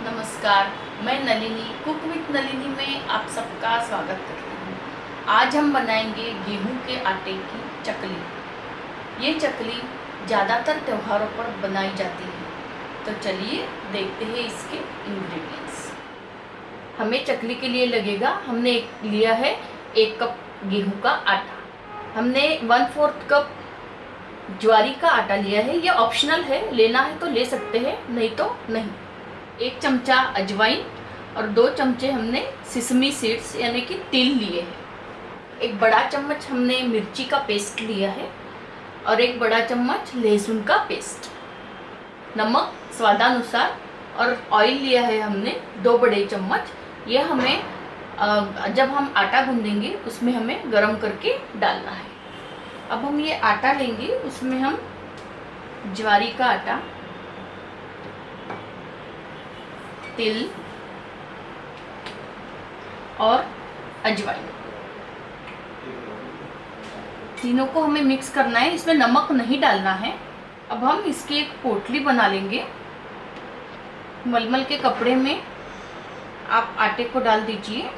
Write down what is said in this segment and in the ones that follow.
नमस्कार, मैं Nalini, cook with Nalini में आप सबका स्वागत करती हूँ। आज हम बनाएँगे गेहूँ के आटे की चकली। ये चकली ज़्यादातर त्योहारों पर बनाई जाती है। तो चलिए देखते हैं इसके इंग्रेडिएंट्स हमें चकली के लिए लगेगा, हमने एक लिया है एक कप गेहूँ का आटा। हमने वन फोर्थ कप ज्वारी का आटा लिया है। ये ऑप्शनल है, लेना है तो ले सकते हैं, नहीं तो नहीं। एक चमचा अजवाइन और दो चमचे हमने सिसमी सीड्स यानी कि तिल लिए हैं। एक बड़ा चम्मच हमने मिर्ची का पेस्ट लिया है और एक बड़ा चम्मच लहसुन का पेस्ट नमक स्वादानुसार और ऑयल लिया है हमने, दो बड़े चम्मच। ये हमें जब हम आटा गूंदेंगे, उसमें हमें गरम करके डालना है। अब हम ये आटा लेंगे, उसमें हम ज्वारी का आटा तिल और अजवाइन। तीनों को हमें मिक्स करना है। इसमें नमक नहीं डालना है। अब हम इसकी एक पोटली बना लेंगे। मलमल के कपड़े में आप आटे को डाल दीजिए।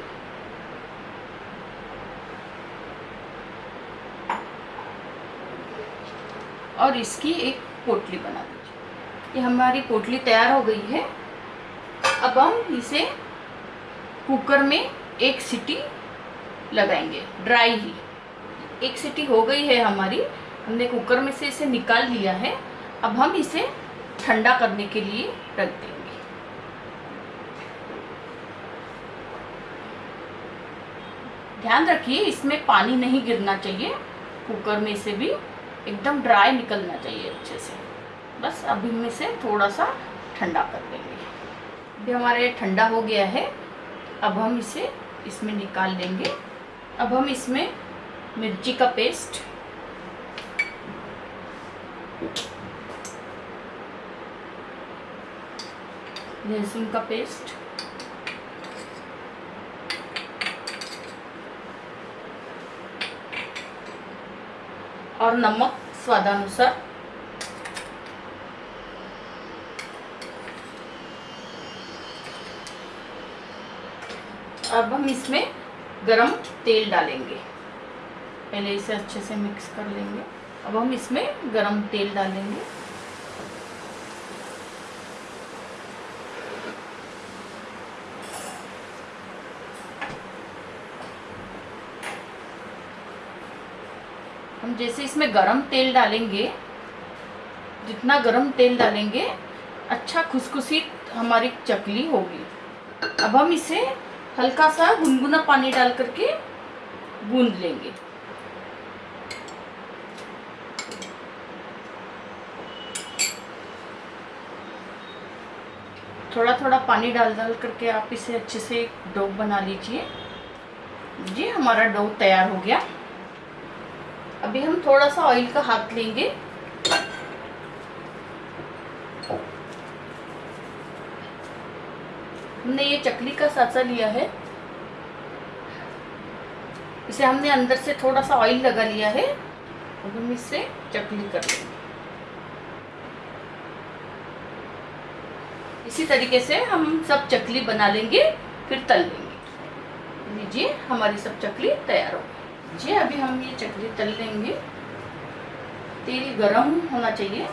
और इसकी एक पोटली बना दीजिए। ये हमारी पोटली तैयार हो गई है। अब हम इसे कुकर में एक सीटी लगाएँगे। ड्राई ही। एक सीटी हो गई है हमारी। हमने कुकर में से इसे निकाल लिया है। अब हम इसे ठंडा करने के लिए रख देंगे। ध्यान रखिए, इसमें पानी नहीं गिरना चाहिए। कुकर में से भी एकदम ड्राई निकलना चाहिए अच्छे से। बस अभी में से थोड़ा सा ठंडा कर देंगे। अभी हमारे ठंडा हो गया है, अब हम इसे इसमें निकाल लेंगे। अब हम इसमें मिर्ची का पेस्ट। लहसुन का पेस्ट। और नमक स्वादानुसार। अब हम इसमें गरम तेल डालेंगे। पहले इसे अच्छे से मिक्स कर लेंगे। अब हम इसमें गरम तेल डालेंगे। हम जैसे इसमें गरम तेल डालेंगे, जितना गरम तेल डालेंगे अच्छा खुशखुशी हमारी चकली होगी। अब हम इसे हल्का सा गुनगुना पानी डाल करके गूंद लेंगे। थोड़ा थोड़ा पानी डाल डाल करके आप इसे अच्छे से डो बना लीजिए। जी, हमारा डो तैयार हो गया। अभी हम थोड़ा सा ऑयल का हाथ लेंगे। हमने ये चकली का साचा लिया है। इसे हमने अंदर से थोड़ा सा ऑयल लगा लिया है। अब हम इससे चकली कर लेंगे। इसी तरीके से हम सब चकली बना लेंगे, फिर तल लेंगे। लीजिए, हमारी सब चकली तैयार हो जी अभी हम ये चकली तल लेंगे। तेल गरम होना चाहिए।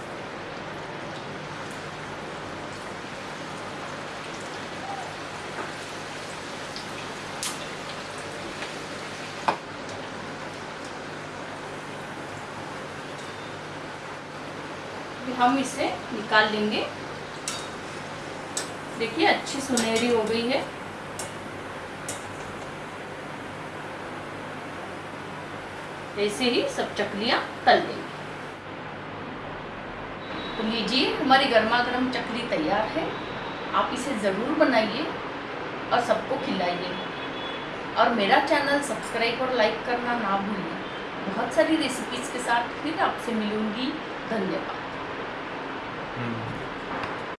हम इसे निकाल लेंगे। देखिए, अच्छी सुनहरी हो गई है। ऐसे ही सब चकलियाँ तल देंगे तो लीजिए, हमारी गर्मा गर्म चकली तैयार है। आप इसे ज़रूर बनाइए और सबको खिलाइए। और मेरा चैनल सब्सक्राइब और लाइक करना ना भूलिए। बहुत सारी रेसिपीज़ के साथ फिर आपसे मिलूँगी। धन्यवाद। Mm.